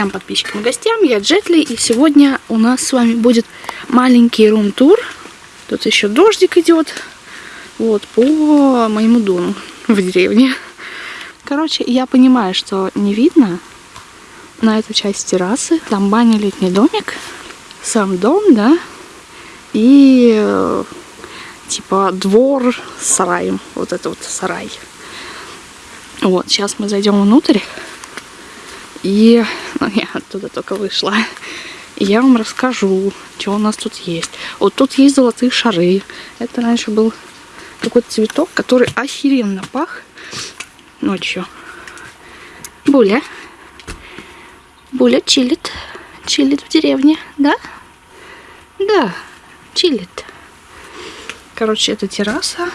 друзьям, подписчикам и гостям. Я Джетли, и сегодня у нас с вами будет маленький рум-тур. Тут еще дождик идет. Вот, по моему дому в деревне. Короче, я понимаю, что не видно на эту часть террасы. Там баня, летний домик, сам дом, да, и типа двор с сараем. Вот это вот сарай. Вот, сейчас мы зайдем внутрь. И ну, я оттуда только вышла. И я вам расскажу, что у нас тут есть. Вот тут есть золотые шары. Это раньше был какой-то цветок, который охеренно пах ночью. Буля. Буля чилит. Чилит в деревне, да? Да, чилит. Короче, это терраса.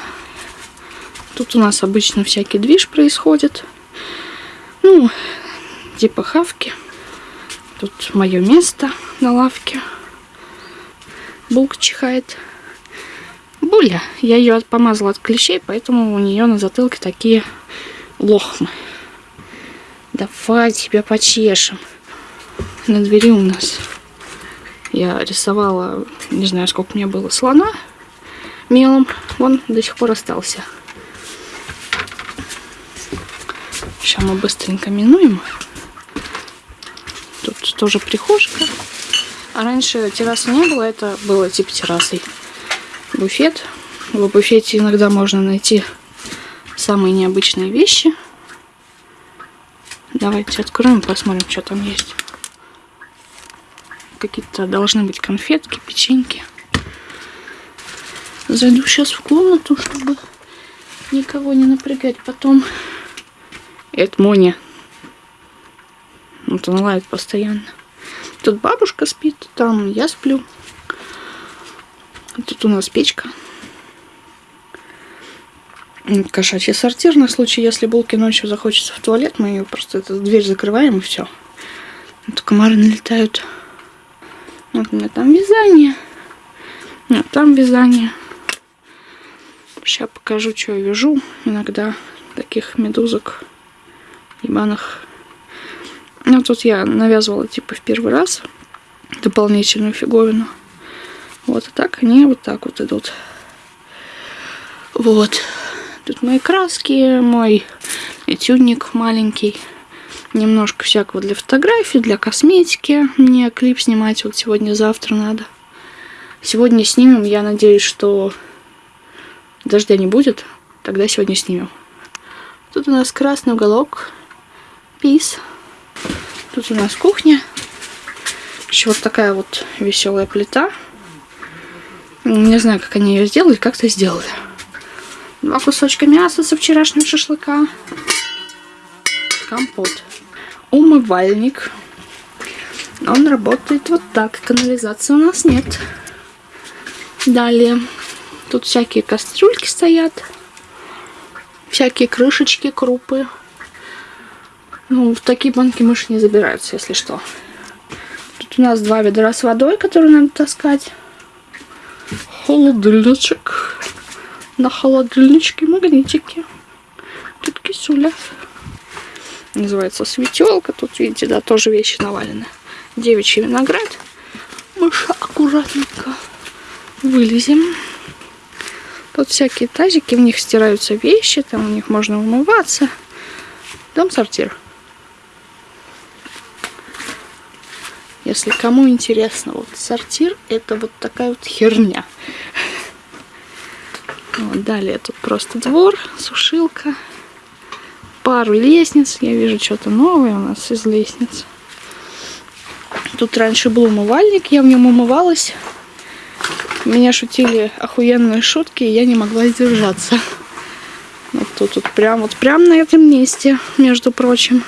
Тут у нас обычно всякий движ происходит. Ну, типа хавки. Тут мое место на лавке. Булка чихает. Буля. Я ее помазала от клещей, поэтому у нее на затылке такие лохмы. Давай тебя почешем. На двери у нас я рисовала, не знаю, сколько мне было, слона мелом. Он до сих пор остался. Сейчас мы быстренько минуем тоже прихожка. А раньше террасы не было, это было типа террасой. Буфет. В буфете иногда можно найти самые необычные вещи. Давайте откроем, посмотрим, что там есть. Какие-то должны быть конфетки, печеньки. Зайду сейчас в комнату, чтобы никого не напрягать потом. Это Моня. Вот он лает постоянно. Тут бабушка спит, там я сплю. Тут у нас печка. Кошачий сортир на случай, если Булке ночью захочется в туалет, мы ее просто эту дверь закрываем и все. Тут комары налетают. Вот у меня там вязание. Нет, там вязание. Сейчас покажу, что я вяжу. Иногда таких медузок ебаных ну, тут я навязывала, типа, в первый раз дополнительную фиговину. Вот, а так они вот так вот идут. Вот. Тут мои краски, мой этюдник маленький. Немножко всякого для фотографий, для косметики. Мне клип снимать вот сегодня-завтра надо. Сегодня снимем, я надеюсь, что дождя не будет. Тогда сегодня снимем. Тут у нас красный уголок. Peace. Тут у нас кухня. Еще вот такая вот веселая плита. Не знаю, как они ее сделали, как-то сделали. Два кусочка мяса со вчерашнего шашлыка. Компот. Умывальник. Он работает вот так. Канализации у нас нет. Далее. Тут всякие кастрюльки стоят. Всякие крышечки, крупы. Ну, в такие банки мыши не забираются, если что. Тут у нас два ведра с водой, которые надо таскать. Холодильничек. На холодильничке магнитики. Тут кисуля. Называется светелка. Тут, видите, да, тоже вещи навалены. Девичий виноград. Мыша аккуратненько вылезем. Тут всякие тазики, в них стираются вещи, там у них можно умываться. Дом-сортир. Если кому интересно, вот сортир это вот такая вот херня. Вот, далее тут просто двор, сушилка, пару лестниц. Я вижу что-то новое у нас из лестниц. Тут раньше был умывальник, я в нем умывалась. Меня шутили охуенные шутки, и я не могла сдержаться. Вот тут вот прям вот прям на этом месте, между прочим.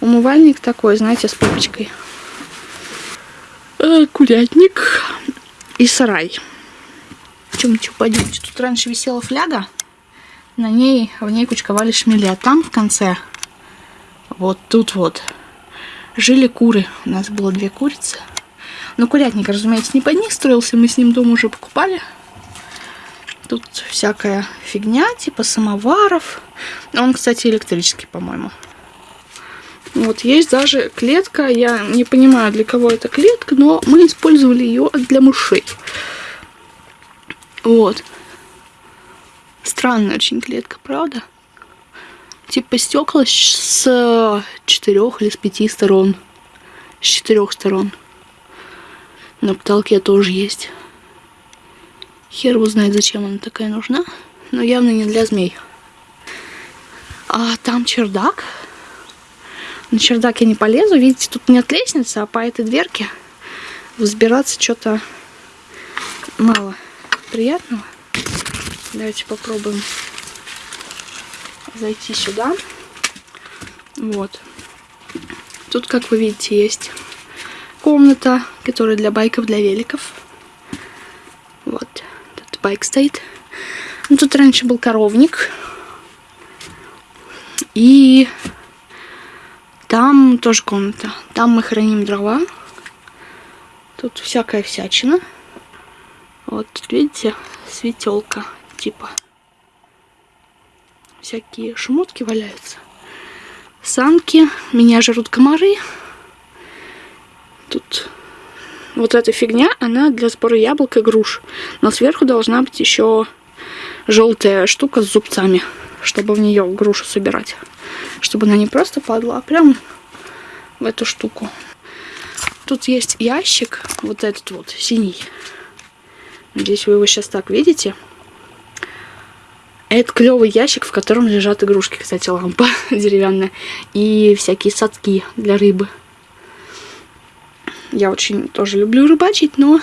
Умывальник такой, знаете, с пупочкой. Э, курятник и сарай. Чем что пойдемте. Тут раньше висела фляга. На ней, в ней кучковали шмели. А там в конце, вот тут вот, жили куры. У нас было две курицы. Но курятник, разумеется, не под них строился. Мы с ним дом уже покупали. Тут всякая фигня, типа самоваров. Он, кстати, электрический, по-моему. Вот, есть даже клетка, я не понимаю, для кого это клетка, но мы использовали ее для мышей. Вот. Странная очень клетка, правда? Типа стекла с четырех или с пяти сторон. С четырех сторон. На потолке тоже есть. Хер его знает, зачем она такая нужна. Но явно не для змей. А там чердак. На чердак я не полезу. Видите, тут нет лестницы, а по этой дверке взбираться что-то мало приятного. Давайте попробуем зайти сюда. Вот. Тут, как вы видите, есть комната, которая для байков, для великов. Вот. Тут байк стоит. Ну, тут раньше был коровник. И там тоже комната. Там мы храним дрова. Тут всякая всячина. Вот, видите, светелка типа. Всякие шмотки валяются. Санки. Меня жрут комары. Тут вот эта фигня, она для сбора яблок и груш. Но сверху должна быть еще желтая штука с зубцами, чтобы в нее грушу собирать. Чтобы она не просто падала, а прям в эту штуку. Тут есть ящик, вот этот вот, синий. Надеюсь, вы его сейчас так видите. Это клевый ящик, в котором лежат игрушки, кстати, лампа деревянная. И всякие садки для рыбы. Я очень тоже люблю рыбачить, но,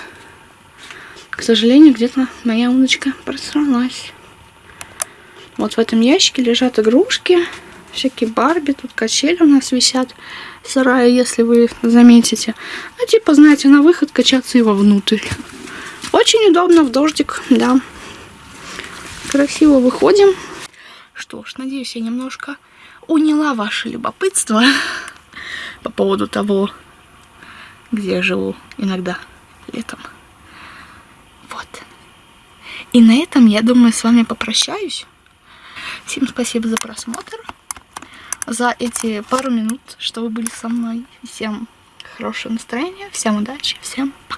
к сожалению, где-то моя удочка просралась. Вот в этом ящике лежат игрушки, всякие Барби, тут качели у нас висят сарае, если вы заметите. Ну, типа, знаете, на выход качаться его внутрь. Очень удобно в дождик, да. Красиво выходим. Что ж, надеюсь, я немножко уняла ваше любопытство по поводу того, где я живу иногда летом. Вот. И на этом, я думаю, с вами попрощаюсь. Всем спасибо за просмотр, за эти пару минут, что вы были со мной. Всем хорошего настроения, всем удачи, всем пока!